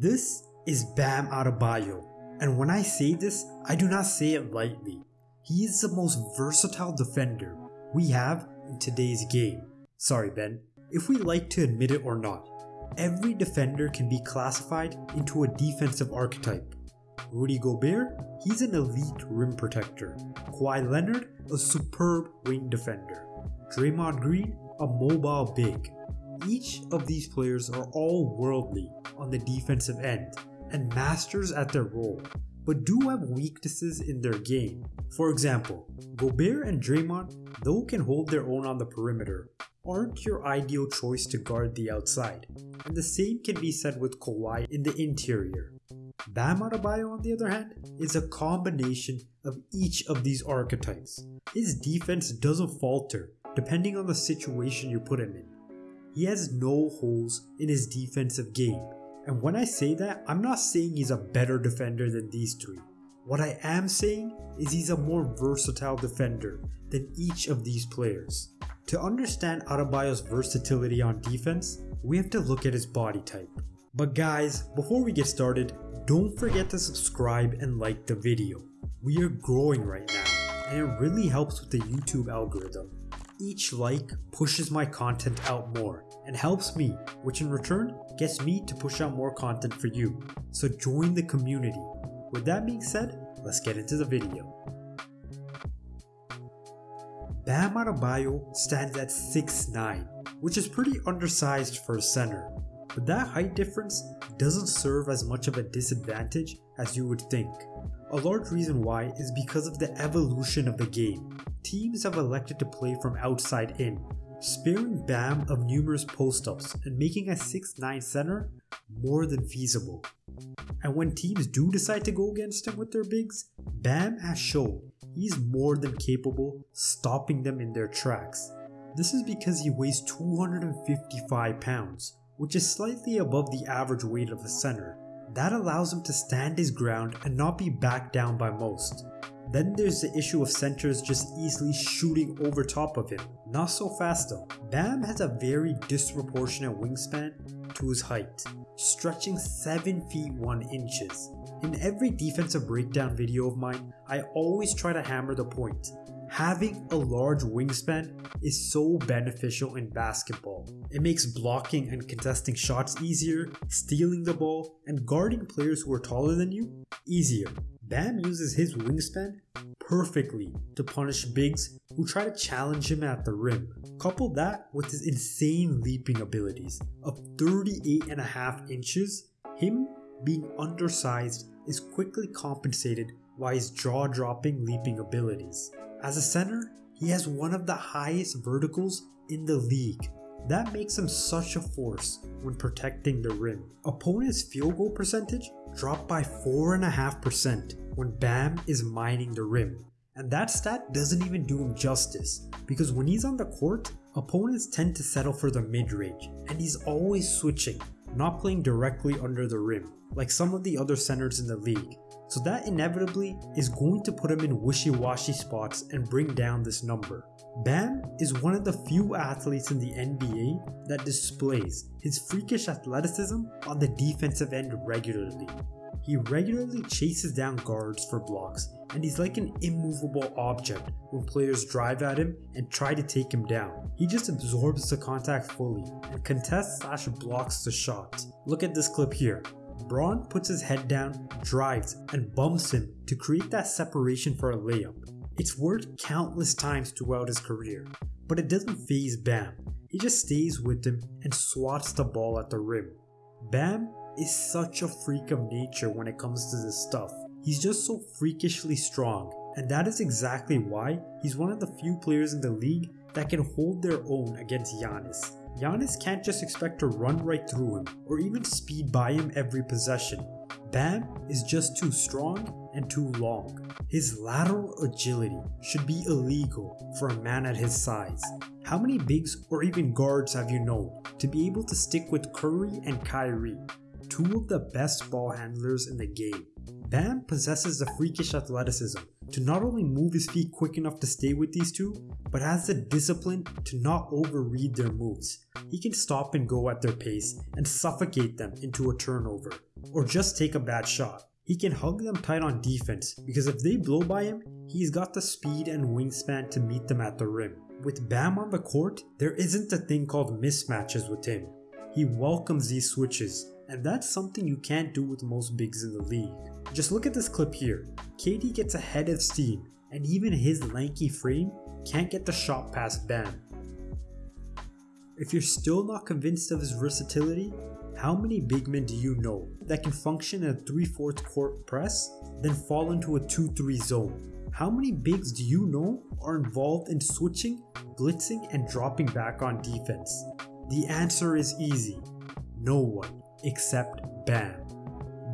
This is Bam Adebayo, and when I say this, I do not say it lightly. He is the most versatile defender we have in today's game. Sorry, Ben, if we like to admit it or not, every defender can be classified into a defensive archetype. Rudy Gobert, he's an elite rim protector. Kawhi Leonard, a superb wing defender. Draymond Green, a mobile big. Each of these players are all worldly on the defensive end and masters at their role, but do have weaknesses in their game. For example, Gobert and Draymond, though can hold their own on the perimeter, aren't your ideal choice to guard the outside, and the same can be said with Kawhi in the interior. Bam Adebayo, on the other hand, is a combination of each of these archetypes. His defense doesn't falter depending on the situation you put him in. He has no holes in his defensive game, and when I say that, I'm not saying he's a better defender than these three. What I am saying is he's a more versatile defender than each of these players. To understand Adebayo's versatility on defense, we have to look at his body type. But guys, before we get started, don't forget to subscribe and like the video. We are growing right now, and it really helps with the YouTube algorithm. Each like pushes my content out more and helps me, which in return gets me to push out more content for you. So join the community. With that being said, let's get into the video. Bam Adebayo stands at 6'9", which is pretty undersized for a center. But that height difference doesn't serve as much of a disadvantage as you would think. A large reason why is because of the evolution of the game. Teams have elected to play from outside in, sparing Bam of numerous post-ups and making a 6'9 center more than feasible. And when teams do decide to go against him with their bigs, Bam has shown he's more than capable stopping them in their tracks. This is because he weighs 255 pounds, which is slightly above the average weight of a center. That allows him to stand his ground and not be backed down by most. Then there's the issue of centers just easily shooting over top of him. Not so fast though. Bam has a very disproportionate wingspan to his height, stretching 7 feet 1 inches. In every defensive breakdown video of mine, I always try to hammer the point. Having a large wingspan is so beneficial in basketball. It makes blocking and contesting shots easier, stealing the ball, and guarding players who are taller than you easier. Bam uses his wingspan perfectly to punish bigs who try to challenge him at the rim. Couple that with his insane leaping abilities of 38.5 inches, him being undersized is quickly compensated by his jaw-dropping leaping abilities. As a center, he has one of the highest verticals in the league. That makes him such a force when protecting the rim. Opponent's field goal percentage dropped by 4.5% when Bam is mining the rim. And that stat doesn't even do him justice, because when he's on the court, opponents tend to settle for the mid-range, and he's always switching, not playing directly under the rim, like some of the other centers in the league. So that inevitably is going to put him in wishy-washy spots and bring down this number. Bam is one of the few athletes in the NBA that displays his freakish athleticism on the defensive end regularly. He regularly chases down guards for blocks and he's like an immovable object when players drive at him and try to take him down. He just absorbs the contact fully and contests slash blocks the shot. Look at this clip here. Brown puts his head down, drives, and bumps him to create that separation for a layup. It's worked countless times throughout his career, but it doesn't phase Bam. He just stays with him and swats the ball at the rim. Bam is such a freak of nature when it comes to this stuff. He's just so freakishly strong, and that is exactly why he's one of the few players in the league that can hold their own against Giannis. Giannis can't just expect to run right through him or even speed by him every possession. Bam is just too strong and too long. His lateral agility should be illegal for a man at his size. How many bigs or even guards have you known to be able to stick with Curry and Kyrie? Two of the best ball handlers in the game. Bam possesses the freakish athleticism to not only move his feet quick enough to stay with these two, but has the discipline to not overread their moves. He can stop and go at their pace and suffocate them into a turnover. or just take a bad shot. He can hug them tight on defense because if they blow by him, he's got the speed and wingspan to meet them at the rim. With Bam on the court, there isn't a thing called mismatches with him. He welcomes these switches, and that's something you can't do with most bigs in the league. Just look at this clip here. KD gets ahead of steam, and even his lanky frame can't get the shot past Bam. If you're still not convinced of his versatility, how many big men do you know that can function in a 3 4 court press, then fall into a 2 3 zone? How many bigs do you know are involved in switching, blitzing, and dropping back on defense? The answer is easy no one except Bam.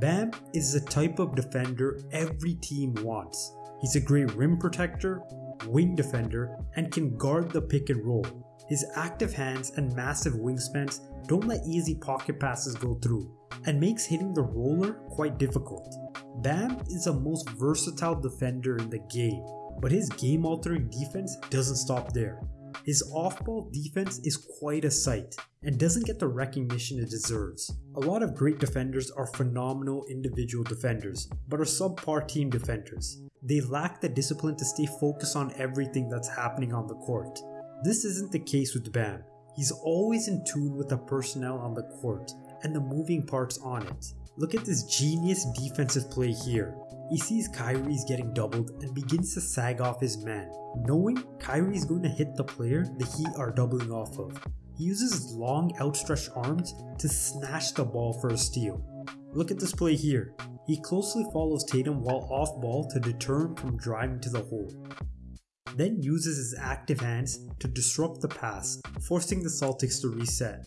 Bam is the type of defender every team wants. He's a great rim protector, wing defender, and can guard the pick and roll. His active hands and massive wingspans don't let easy pocket passes go through, and makes hitting the roller quite difficult. Bam is the most versatile defender in the game, but his game altering defense doesn't stop there. His off ball defense is quite a sight and doesn't get the recognition it deserves. A lot of great defenders are phenomenal individual defenders, but are subpar team defenders. They lack the discipline to stay focused on everything that's happening on the court. This isn't the case with Bam. He's always in tune with the personnel on the court and the moving parts on it. Look at this genius defensive play here. He sees Kyrie's getting doubled and begins to sag off his man, knowing Kyrie's going to hit the player the Heat are doubling off of. He uses his long outstretched arms to snatch the ball for a steal. Look at this play here. He closely follows Tatum while off ball to deter him from driving to the hole then uses his active hands to disrupt the pass, forcing the Celtics to reset.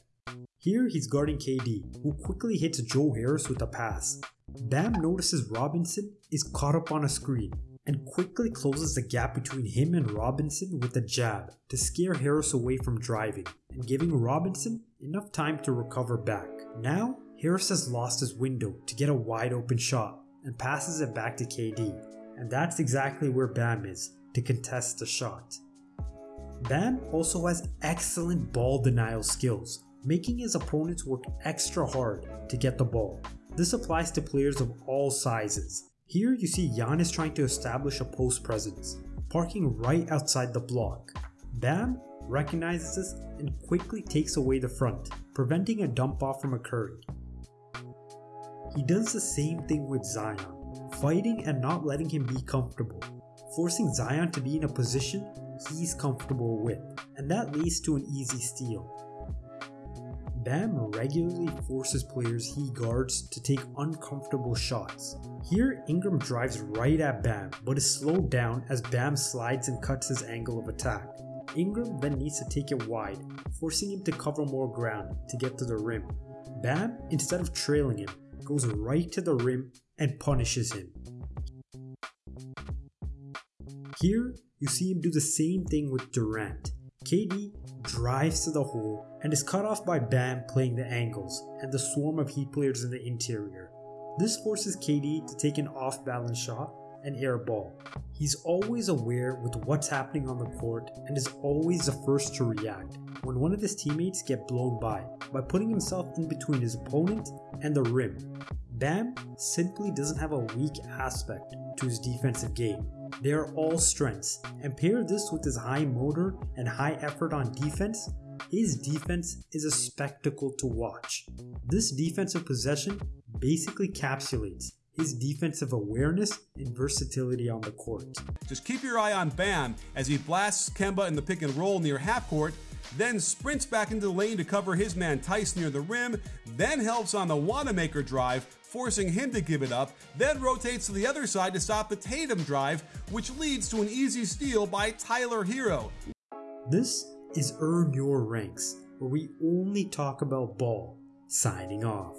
Here he's guarding KD, who quickly hits Joe Harris with a pass. Bam notices Robinson is caught up on a screen and quickly closes the gap between him and Robinson with a jab to scare Harris away from driving and giving Robinson enough time to recover back. Now, Harris has lost his window to get a wide open shot and passes it back to KD, and that's exactly where Bam is, to contest the shot. Bam also has excellent ball denial skills, making his opponents work extra hard to get the ball. This applies to players of all sizes. Here you see Giannis trying to establish a post presence, parking right outside the block. Bam recognizes this and quickly takes away the front, preventing a dump off from occurring. He does the same thing with Zion, fighting and not letting him be comfortable, forcing Zion to be in a position he's comfortable with, and that leads to an easy steal. Bam regularly forces players he guards to take uncomfortable shots. Here, Ingram drives right at Bam, but is slowed down as Bam slides and cuts his angle of attack. Ingram then needs to take it wide, forcing him to cover more ground to get to the rim. Bam, instead of trailing him, goes right to the rim and punishes him. Here, you see him do the same thing with Durant. KD drives to the hole and is cut off by Bam playing the angles and the swarm of Heat players in the interior. This forces KD to take an off balance shot and air ball. He's always aware with what's happening on the court and is always the first to react when one of his teammates get blown by by putting himself in between his opponent and the rim. Bam simply doesn't have a weak aspect to his defensive game they are all strengths, and pair this with his high motor and high effort on defense, his defense is a spectacle to watch. This defensive possession basically capsulates his defensive awareness and versatility on the court. Just keep your eye on Bam as he blasts Kemba in the pick and roll near half court, then sprints back into the lane to cover his man Theis near the rim, then helps on the Wanamaker drive, forcing him to give it up, then rotates to the other side to stop the Tatum drive, which leads to an easy steal by Tyler Herro. This is Earn Your Ranks, where we only talk about ball. Signing off.